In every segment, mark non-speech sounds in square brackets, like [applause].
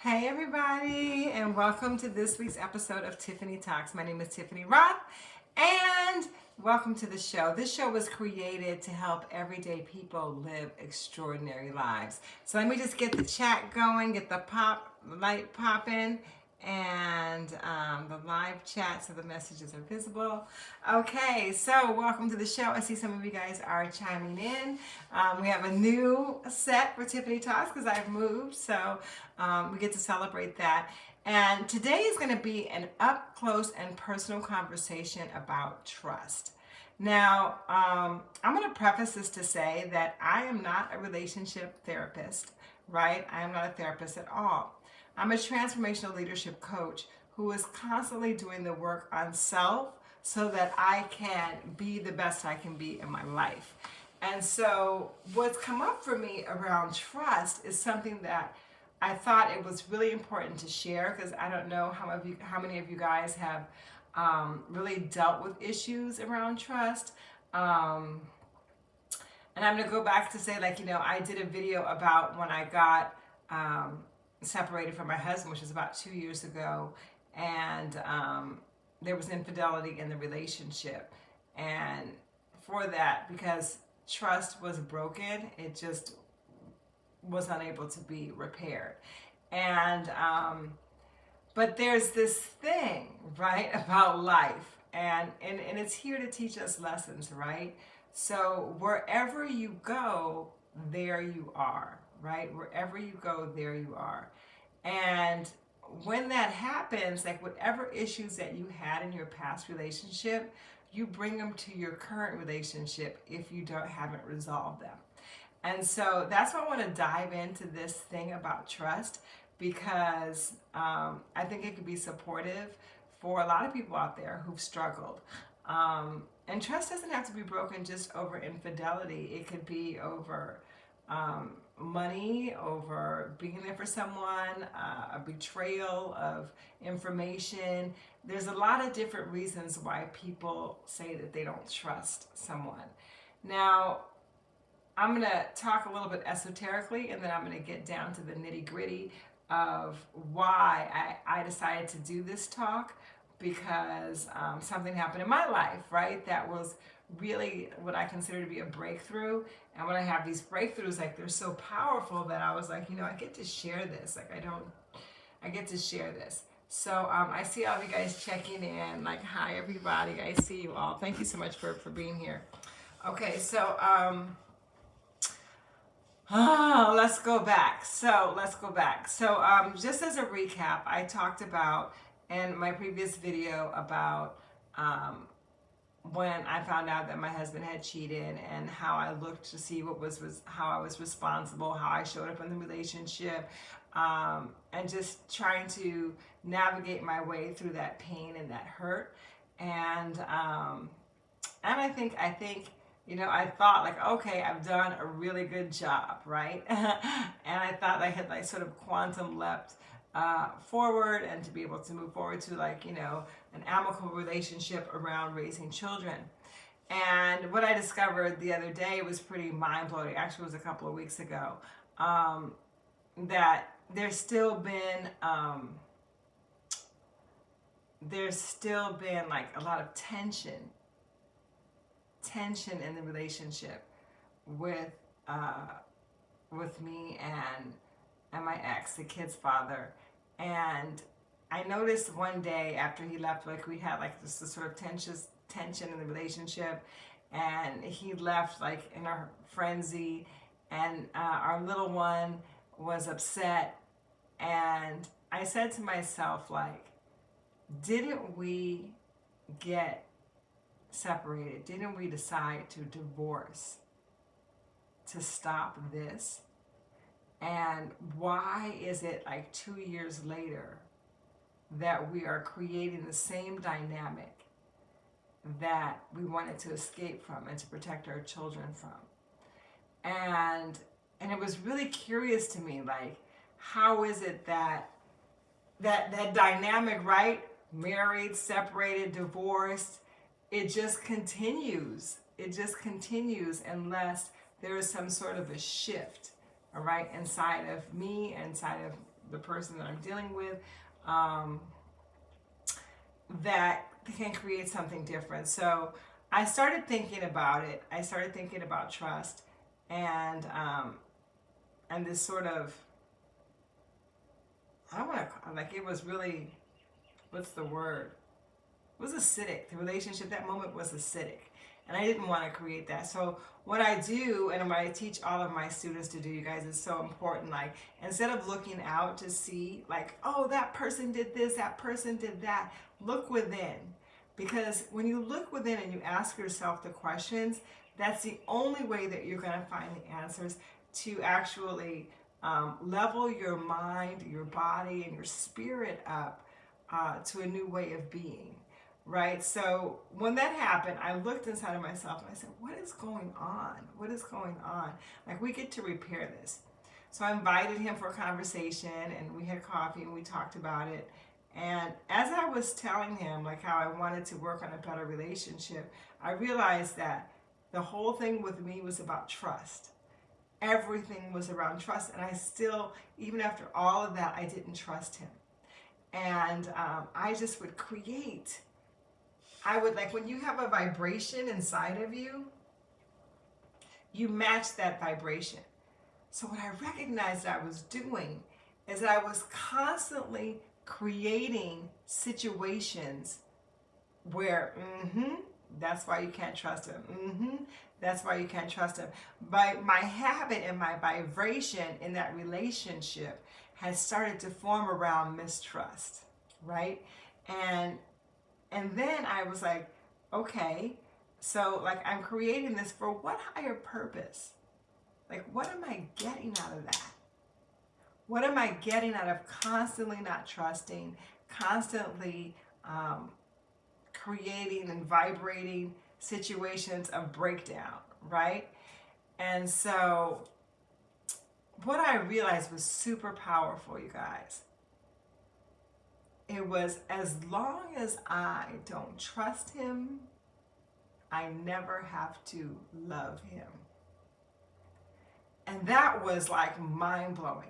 Hey everybody and welcome to this week's episode of Tiffany Talks. My name is Tiffany Roth and welcome to the show. This show was created to help everyday people live extraordinary lives. So let me just get the chat going, get the pop light popping and um, the live chat so the messages are visible. Okay, so welcome to the show. I see some of you guys are chiming in. Um, we have a new set for Tiffany Talks because I've moved, so um, we get to celebrate that. And today is going to be an up close and personal conversation about trust. Now, um, I'm going to preface this to say that I am not a relationship therapist, right? I am not a therapist at all. I'm a transformational leadership coach who is constantly doing the work on self so that I can be the best I can be in my life. And so what's come up for me around trust is something that I thought it was really important to share because I don't know how, of you, how many of you guys have um, really dealt with issues around trust. Um, and I'm going to go back to say like, you know, I did a video about when I got um, separated from my husband, which was about two years ago, and um, there was infidelity in the relationship. And for that, because trust was broken, it just was unable to be repaired. And, um, but there's this thing, right, [laughs] about life. And, and, and it's here to teach us lessons, right? So wherever you go, there you are right? Wherever you go, there you are. And when that happens, like whatever issues that you had in your past relationship, you bring them to your current relationship if you don't haven't resolved them. And so that's why I want to dive into this thing about trust because um, I think it could be supportive for a lot of people out there who've struggled. Um, and trust doesn't have to be broken just over infidelity. It could be over um, money, over being there for someone, uh, a betrayal of information. There's a lot of different reasons why people say that they don't trust someone. Now, I'm going to talk a little bit esoterically and then I'm going to get down to the nitty gritty of why I, I decided to do this talk because um, something happened in my life, right? That was really what I consider to be a breakthrough. And when I have these breakthroughs, like they're so powerful that I was like, you know, I get to share this. Like I don't, I get to share this. So um, I see all of you guys checking in. Like, hi everybody. I see you all. Thank you so much for, for being here. Okay, so um, oh, let's go back. So let's go back. So um, just as a recap, I talked about in my previous video about um, when I found out that my husband had cheated and how I looked to see what was, was how I was responsible, how I showed up in the relationship, um, and just trying to navigate my way through that pain and that hurt. And um, and I think I think you know I thought like okay I've done a really good job right, [laughs] and I thought I had like sort of quantum leapt uh, forward and to be able to move forward to like, you know, an amicable relationship around raising children. And what I discovered the other day was pretty mind-blowing. Actually, was a couple of weeks ago. Um, that there's still been um, there's still been like a lot of tension tension in the relationship with uh, with me and and my ex, the kid's father. And I noticed one day after he left, like we had like this, this sort of tension, tension in the relationship. And he left like in a frenzy and uh, our little one was upset. And I said to myself, like, didn't we get separated? Didn't we decide to divorce to stop this? And why is it like two years later that we are creating the same dynamic that we wanted to escape from and to protect our children from? And and it was really curious to me, like, how is it that that that dynamic, right? Married, separated, divorced, it just continues. It just continues unless there is some sort of a shift right, inside of me, inside of the person that I'm dealing with, um, that can create something different. So I started thinking about it. I started thinking about trust and um, and this sort of I want to like it was really what's the word? It was acidic. The relationship that moment was acidic, and I didn't want to create that. So what I do and what I teach all of my students to do, you guys, is so important. Like instead of looking out to see like, oh, that person did this, that person did that, look within because when you look within and you ask yourself the questions, that's the only way that you're going to find the answers to actually um, level your mind, your body, and your spirit up uh, to a new way of being, right? So when that happened, I looked inside of myself and I said, what is going on? What is going on? Like, we get to repair this. So I invited him for a conversation and we had coffee and we talked about it. And as I was telling him like how I wanted to work on a better relationship, I realized that the whole thing with me was about trust. Everything was around trust. And I still, even after all of that, I didn't trust him. And um, I just would create. I would like when you have a vibration inside of you, you match that vibration. So what I recognized I was doing is that I was constantly creating situations where, mm-hmm, that's why you can't trust him. Mm-hmm, that's why you can't trust him. By my habit and my vibration in that relationship has started to form around mistrust, right? And and then I was like, okay, so like I'm creating this for what higher purpose? Like what am I getting out of that? What am I getting out of constantly not trusting, constantly um, creating and vibrating situations of breakdown, right? And so what I realized was super powerful, you guys. It was as long as I don't trust him, I never have to love him. And that was like mind blowing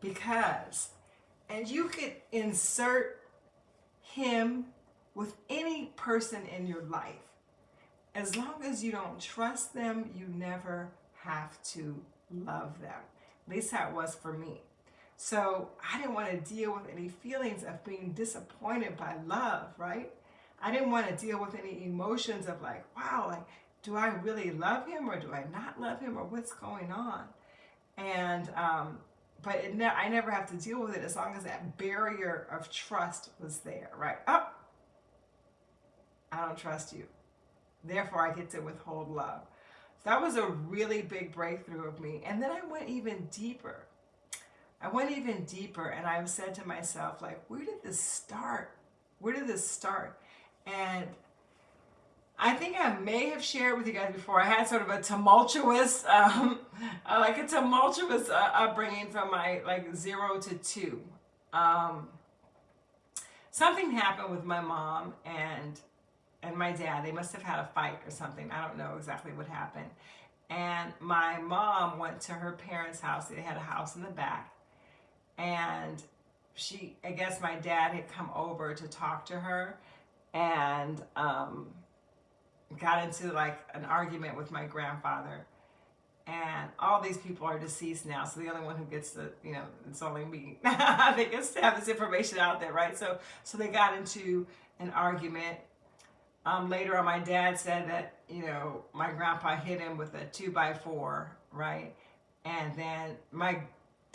because, and you could insert him with any person in your life. As long as you don't trust them, you never have to love them. At least that was for me. So I didn't want to deal with any feelings of being disappointed by love, right? I didn't want to deal with any emotions of like, wow, like, do I really love him or do I not love him or what's going on? And um, but it ne I never have to deal with it as long as that barrier of trust was there, right? Oh, I don't trust you. Therefore, I get to withhold love. That was a really big breakthrough of me. And then I went even deeper. I went even deeper and I said to myself, like, where did this start? Where did this start? And I think I may have shared with you guys before. I had sort of a tumultuous, [laughs] um, uh, like a tumultuous uh, upbringing from my like zero to two. Um, something happened with my mom and and my dad. They must have had a fight or something. I don't know exactly what happened. And my mom went to her parents' house. They had a house in the back. And she, I guess my dad had come over to talk to her. And um, got into like an argument with my grandfather. And all these people are deceased now so the only one who gets to you know it's only me. [laughs] They gets to have this information out there right? So so they got into an argument. Um, later on my dad said that you know my grandpa hit him with a two by four right? And then my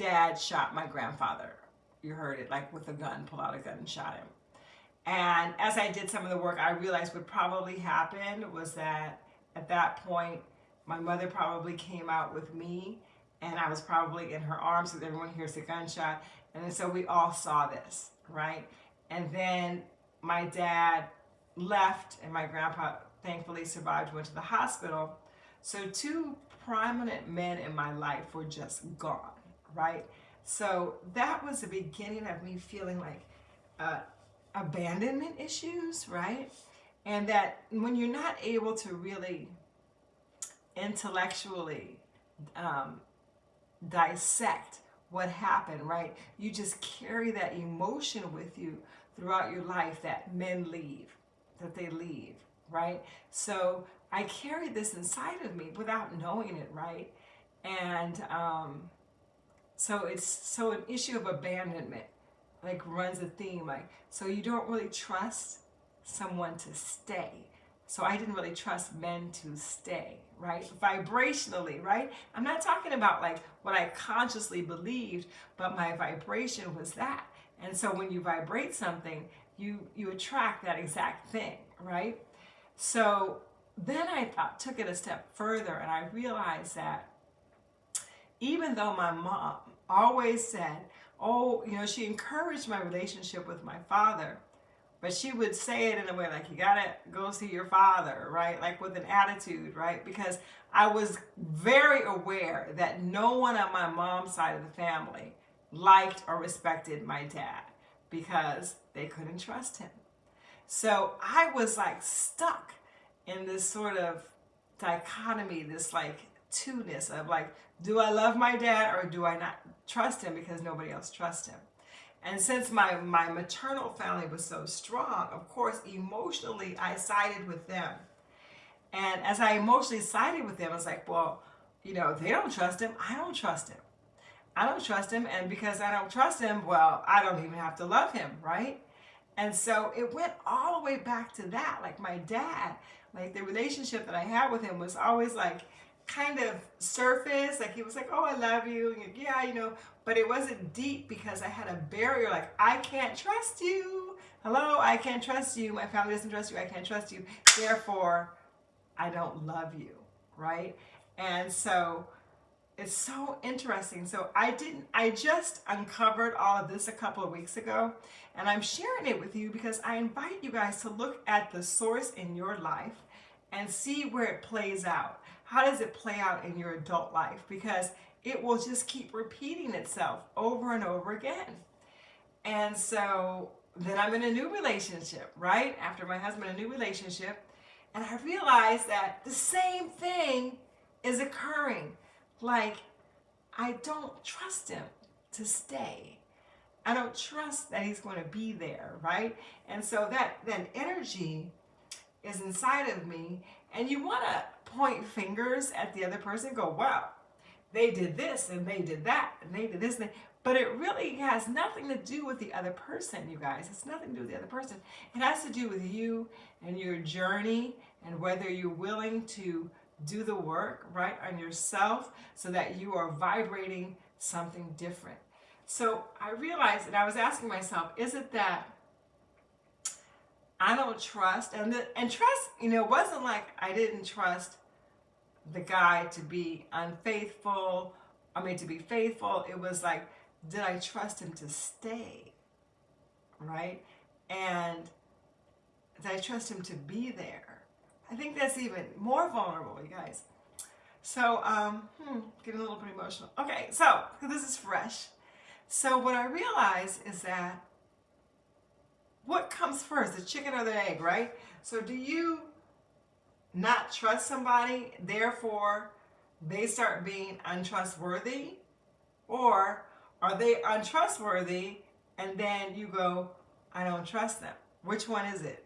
dad shot my grandfather you heard it like with a gun pulled out a gun and shot him and as I did some of the work, I realized what probably happened was that at that point, my mother probably came out with me and I was probably in her arms because everyone hears the gunshot. And so we all saw this, right? And then my dad left and my grandpa thankfully survived, went to the hospital. So two prominent men in my life were just gone, right? So that was the beginning of me feeling like uh, abandonment issues, right? And that when you're not able to really intellectually um, dissect what happened, right? You just carry that emotion with you throughout your life that men leave, that they leave, right? So I carried this inside of me without knowing it, right? And um, so it's so an issue of abandonment like runs a theme like so you don't really trust someone to stay. So I didn't really trust men to stay right? Vibrationally right? I'm not talking about like what I consciously believed but my vibration was that. And so when you vibrate something you you attract that exact thing right? So then I thought took it a step further and I realized that even though my mom always said, oh, you know, she encouraged my relationship with my father, but she would say it in a way like, you gotta go see your father, right? Like with an attitude, right? Because I was very aware that no one on my mom's side of the family liked or respected my dad because they couldn't trust him. So I was like stuck in this sort of dichotomy, this like two-ness of like, do I love my dad or do I not trust him because nobody else trusts him? And since my, my maternal family was so strong, of course, emotionally, I sided with them. And as I emotionally sided with them, I was like, well, you know, they don't trust him. I don't trust him. I don't trust him. And because I don't trust him, well, I don't even have to love him, right? And so it went all the way back to that. Like my dad, like the relationship that I had with him was always like, kind of surface like he was like oh I love you. And yeah you know but it wasn't deep because I had a barrier like I can't trust you. Hello I can't trust you. My family doesn't trust you. I can't trust you. Therefore I don't love you. Right? And so it's so interesting. So I didn't I just uncovered all of this a couple of weeks ago and I'm sharing it with you because I invite you guys to look at the source in your life and see where it plays out how does it play out in your adult life? Because it will just keep repeating itself over and over again. And so then I'm in a new relationship, right? After my husband, a new relationship. And I realized that the same thing is occurring. Like, I don't trust him to stay. I don't trust that he's going to be there, right? And so that, that energy is inside of me. And you want to point fingers at the other person go, wow, they did this and they did that and they did this. And they, but it really has nothing to do with the other person, you guys. It's nothing to do with the other person. It has to do with you and your journey and whether you're willing to do the work, right, on yourself so that you are vibrating something different. So I realized that I was asking myself, is it that I don't trust, and, the, and trust, you know, it wasn't like I didn't trust the guy to be unfaithful, I mean, to be faithful. It was like, did I trust him to stay? Right? And did I trust him to be there? I think that's even more vulnerable, you guys. So, um, hmm, getting a little bit emotional. Okay, so this is fresh. So what I realize is that what comes first, the chicken or the egg, right? So do you not trust somebody, therefore they start being untrustworthy? Or are they untrustworthy and then you go, I don't trust them? Which one is it?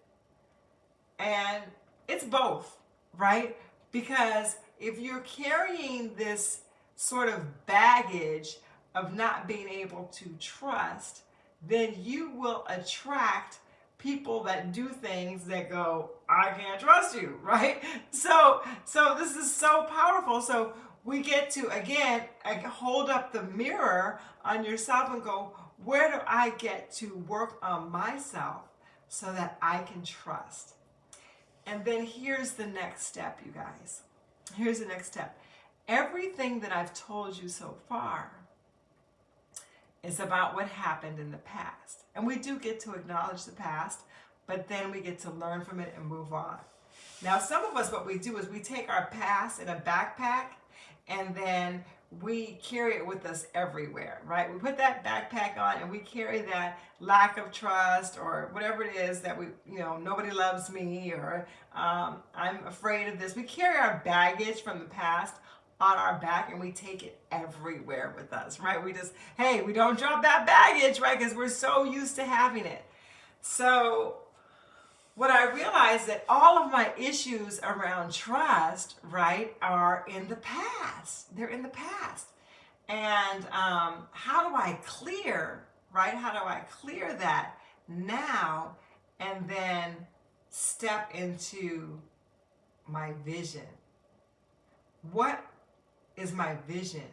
And it's both, right? Because if you're carrying this sort of baggage of not being able to trust, then you will attract people that do things that go, I can't trust you, [laughs] right? So, so this is so powerful. So we get to, again, hold up the mirror on yourself and go, where do I get to work on myself so that I can trust? And then here's the next step, you guys. Here's the next step. Everything that I've told you so far is about what happened in the past. And we do get to acknowledge the past, but then we get to learn from it and move on. Now, some of us, what we do is we take our past in a backpack and then we carry it with us everywhere, right? We put that backpack on and we carry that lack of trust or whatever it is that we, you know, nobody loves me or um, I'm afraid of this. We carry our baggage from the past on our back and we take it everywhere with us, right? We just, hey, we don't drop that baggage, right? Because we're so used to having it. So what I realized that all of my issues around trust, right, are in the past. They're in the past. And um, how do I clear, right? How do I clear that now and then step into my vision? What is my vision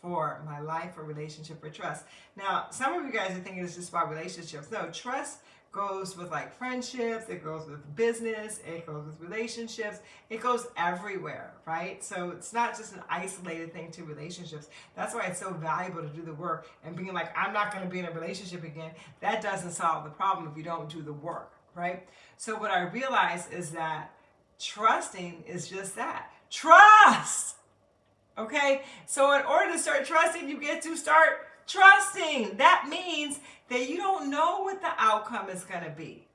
for my life or relationship or trust? Now, some of you guys are thinking it's just about relationships. No, trust goes with like friendships, it goes with business, it goes with relationships, it goes everywhere, right? So it's not just an isolated thing to relationships. That's why it's so valuable to do the work and being like, I'm not going to be in a relationship again. That doesn't solve the problem if you don't do the work, right? So what I realize is that trusting is just that. Trust! Okay? So in order to start trusting, you get to start trusting. That means that you don't know what the outcome is going to be.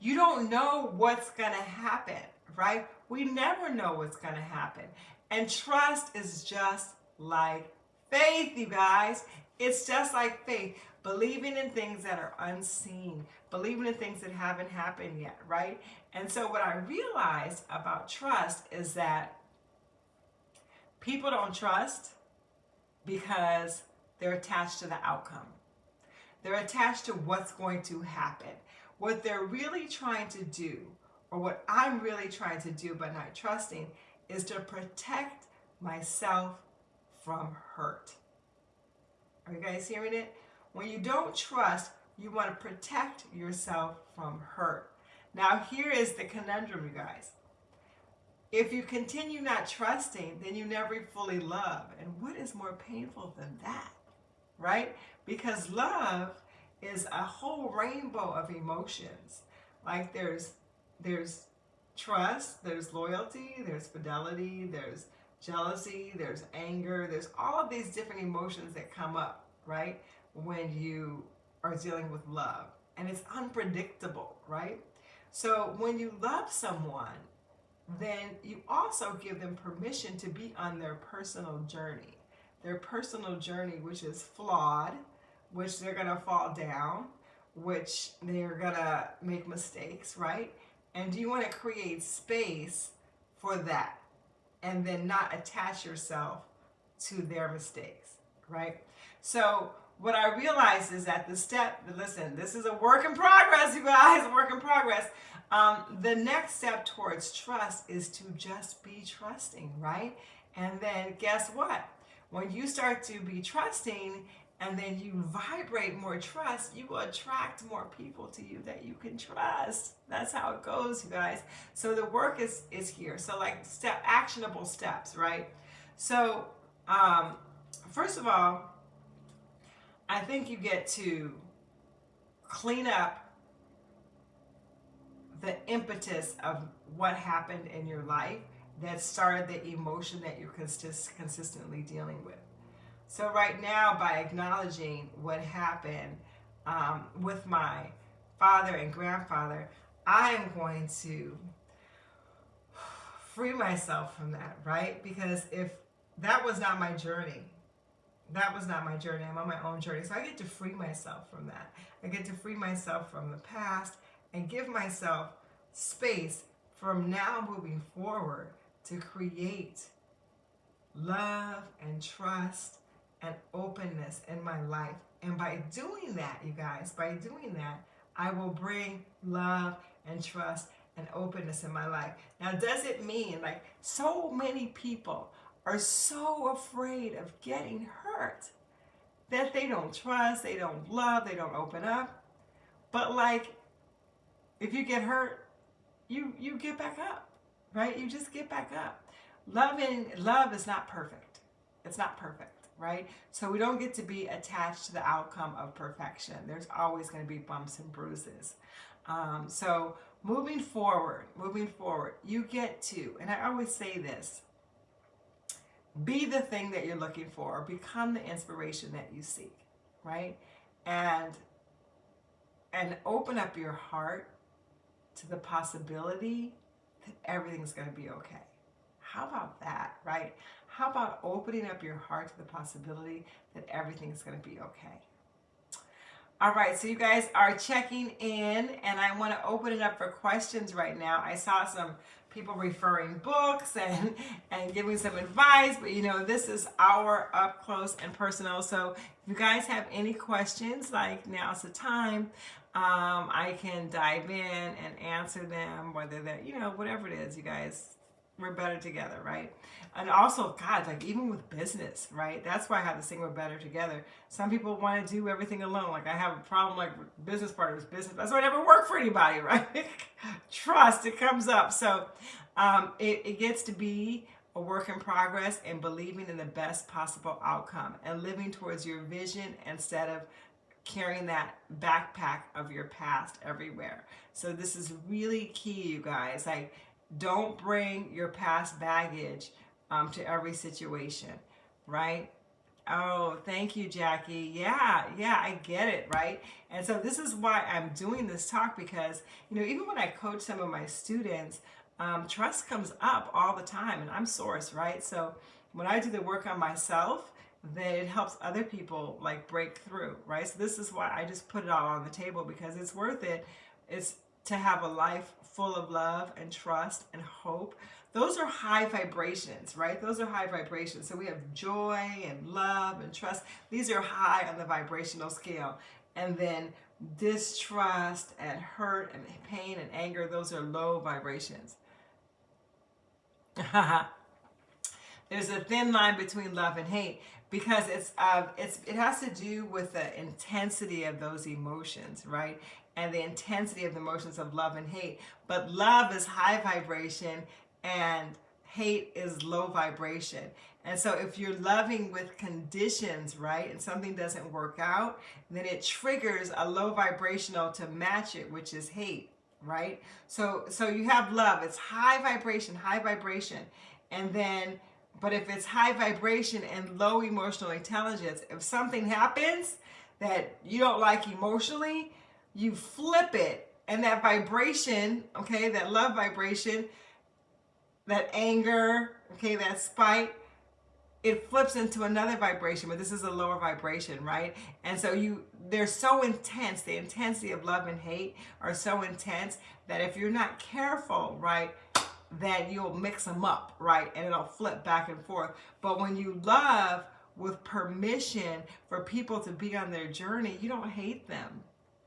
You don't know what's going to happen, right? We never know what's going to happen. And trust is just like faith, you guys. It's just like faith. Believing in things that are unseen, believing in things that haven't happened yet, right? And so, what I realized about trust is that people don't trust because they're attached to the outcome. They're attached to what's going to happen. What they're really trying to do, or what I'm really trying to do but not trusting, is to protect myself from hurt. Are you guys hearing it? When you don't trust, you want to protect yourself from hurt. Now, here is the conundrum, you guys. If you continue not trusting, then you never fully love. And what is more painful than that? Right? Because love is a whole rainbow of emotions. Like there's there's trust, there's loyalty, there's fidelity, there's jealousy, there's anger, there's all of these different emotions that come up, right? When you are dealing with love. And it's unpredictable, right? So when you love someone, then you also give them permission to be on their personal journey. Their personal journey, which is flawed, which they're going to fall down, which they're going to make mistakes, right? And do you want to create space for that and then not attach yourself to their mistakes, right? So what I realized is that the step, listen, this is a work in progress, you guys, [laughs] work in progress. Um, the next step towards trust is to just be trusting, right? And then guess what? When you start to be trusting and then you vibrate more trust, you will attract more people to you that you can trust. That's how it goes, you guys. So the work is is here. So like step actionable steps, right? So um, first of all, I think you get to clean up the impetus of what happened in your life that started the emotion that you're consist- consistently dealing with. So right now, by acknowledging what happened um, with my father and grandfather, I am going to [sighs] free myself from that, right? Because if that was not my journey, that was not my journey. I'm on my own journey. So I get to free myself from that. I get to free myself from the past and give myself space from now moving forward to create love and trust and openness in my life. And by doing that, you guys, by doing that, I will bring love and trust and openness in my life. Now, does it mean like so many people are so afraid of getting that they don't trust, they don't love, they don't open up? But like, if you get hurt, you you get back up, right? You just get back up. Loving love is not perfect. It's not perfect right? So we don't get to be attached to the outcome of perfection. There's always going to be bumps and bruises. Um, so moving forward, moving forward, you get to, and I always say this, be the thing that you're looking for, become the inspiration that you seek, right? And and open up your heart to the possibility that everything's going to be okay. How about that, right? How about opening up your heart to the possibility that everything's going to be okay? All right, so you guys are checking in, and I want to open it up for questions right now. I saw some people referring books and and giving some advice, but you know, this is our up close and personal. So if you guys have any questions, like now's the time. Um, I can dive in and answer them, whether they're, you know, whatever it is, you guys we're better together, right? And also, God, like even with business, right? That's why I have this thing we're better together. Some people want to do everything alone. Like I have a problem like business partners, business. That's why I never work for anybody, [laughs] right? Trust, it comes up. So um, it, it gets to be a work in progress and believing in the best possible outcome and living towards your vision instead of carrying that backpack of your past everywhere. So this is really key, you guys. Like don't bring your past baggage um, to every situation, right? Oh, thank you, Jackie. Yeah, yeah, I get it, right? And so this is why I'm doing this talk because, you know, even when I coach some of my students, um, trust comes up all the time and I'm source, right? So when I do the work on myself, then it helps other people like break through, right? So this is why I just put it all on the table because it's worth it. It's to have a life full of love and trust and hope. Those are high vibrations, right? Those are high vibrations. So we have joy and love and trust. These are high on the vibrational scale. And then distrust and hurt and pain and anger, those are low vibrations. [laughs] There's a thin line between love and hate because it's uh, it's it has to do with the intensity of those emotions, right? And the intensity of the emotions of love and hate. But love is high vibration and hate is low vibration. And so if you're loving with conditions, right, and something doesn't work out, then it triggers a low vibrational to match it, which is hate, right? So so you have love, it's high vibration, high vibration. And then but if it's high vibration and low emotional intelligence, if something happens that you don't like emotionally, you flip it and that vibration, okay, that love vibration, that anger, okay, that spite, it flips into another vibration, but this is a lower vibration, right? And so you, they're so intense, the intensity of love and hate are so intense that if you're not careful, right, that you'll mix them up, right? And it'll flip back and forth. But when you love with permission for people to be on their journey, you don't hate them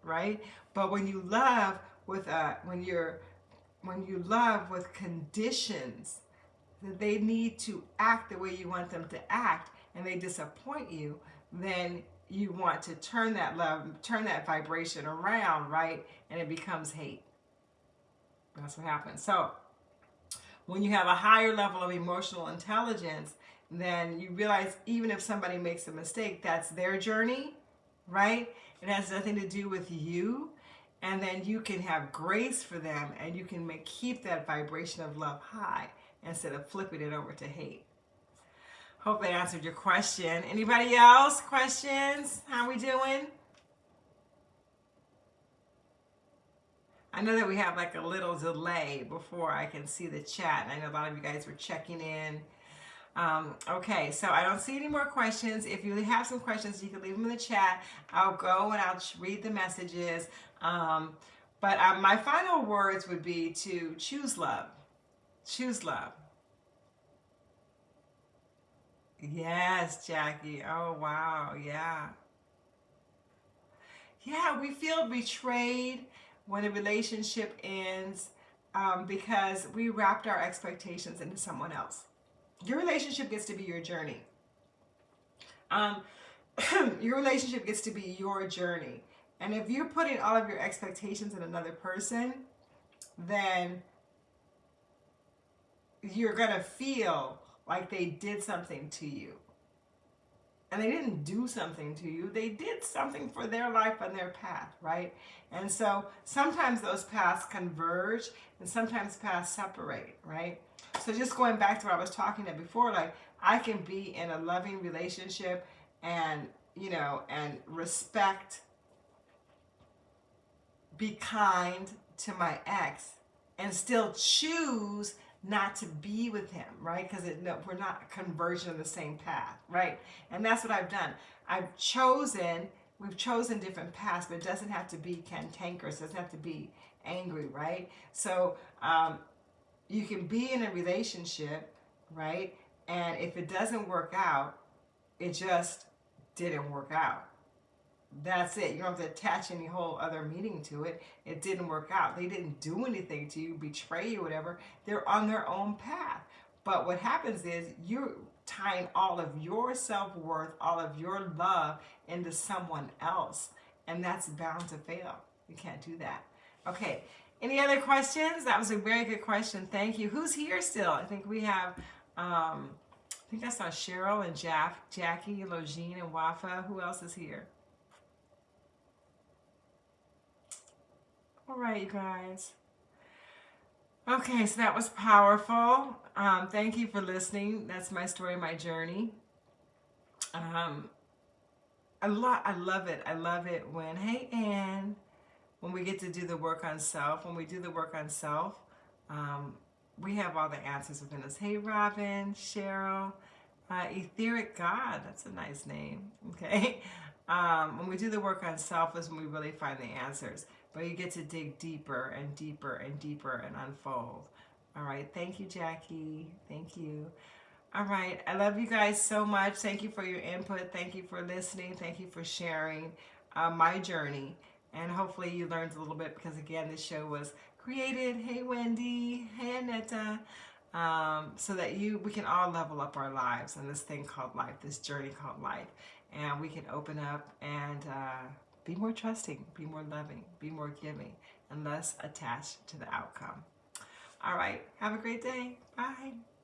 right? But when you love with a, uh, when you're, when you love with conditions, that they need to act the way you want them to act and they disappoint you, then you want to turn that love, turn that vibration around, right? And it becomes hate. That's what happens. So when you have a higher level of emotional intelligence, then you realize even if somebody makes a mistake, that's their journey, right? It has nothing to do with you. And then you can have grace for them and you can make keep that vibration of love high instead of flipping it over to hate. Hope that answered your question. Anybody else? Questions? How we doing? I know that we have like a little delay before I can see the chat. I know a lot of you guys were checking in um, okay, so I don't see any more questions. If you have some questions, you can leave them in the chat. I'll go and I'll read the messages. Um, but uh, my final words would be to choose love. Choose love. Yes, Jackie. Oh, wow. Yeah. Yeah, we feel betrayed when a relationship ends um, because we wrapped our expectations into someone else. Your relationship gets to be your journey. Um, [clears throat] your relationship gets to be your journey. And if you're putting all of your expectations in another person, then you're going to feel like they did something to you. And they didn't do something to you. They did something for their life and their path, right? And so sometimes those paths converge and sometimes paths separate, right? So just going back to what I was talking about before, like I can be in a loving relationship and, you know, and respect, be kind to my ex and still choose not to be with him, right? Because no, we're not converging on the same path, right? And that's what I've done. I've chosen, we've chosen different paths, but it doesn't have to be cantankerous. It doesn't have to be angry, right? So um, you can be in a relationship, right? And if it doesn't work out, it just didn't work out. That's it. You don't have to attach any whole other meaning to it. It didn't work out. They didn't do anything to you, betray you, whatever. They're on their own path. But what happens is you're tying all of your self-worth, all of your love into someone else. And that's bound to fail. You can't do that. Okay. Any other questions? That was a very good question. Thank you. Who's here still? I think we have um, I think I saw Cheryl and Jack, Jackie, Logine, and Wafa. Who else is here? All right, you guys. Okay, so that was powerful. Um, thank you for listening. That's my story, my journey. Um, I, lo I love it. I love it when, hey, Anne, when we get to do the work on self, when we do the work on self, um, we have all the answers within us. Hey, Robin, Cheryl, uh, Etheric God, that's a nice name, [laughs] okay? Um, when we do the work on self is when we really find the answers. But you get to dig deeper and deeper and deeper and unfold. All right, thank you, Jackie. Thank you. All right, I love you guys so much. Thank you for your input. Thank you for listening. Thank you for sharing uh, my journey. And hopefully you learned a little bit because, again, this show was created. Hey, Wendy. Hey, Aneta. Um, so that you, we can all level up our lives and this thing called life, this journey called life. And we can open up and uh, be more trusting, be more loving, be more giving, and less attached to the outcome. All right. Have a great day. Bye.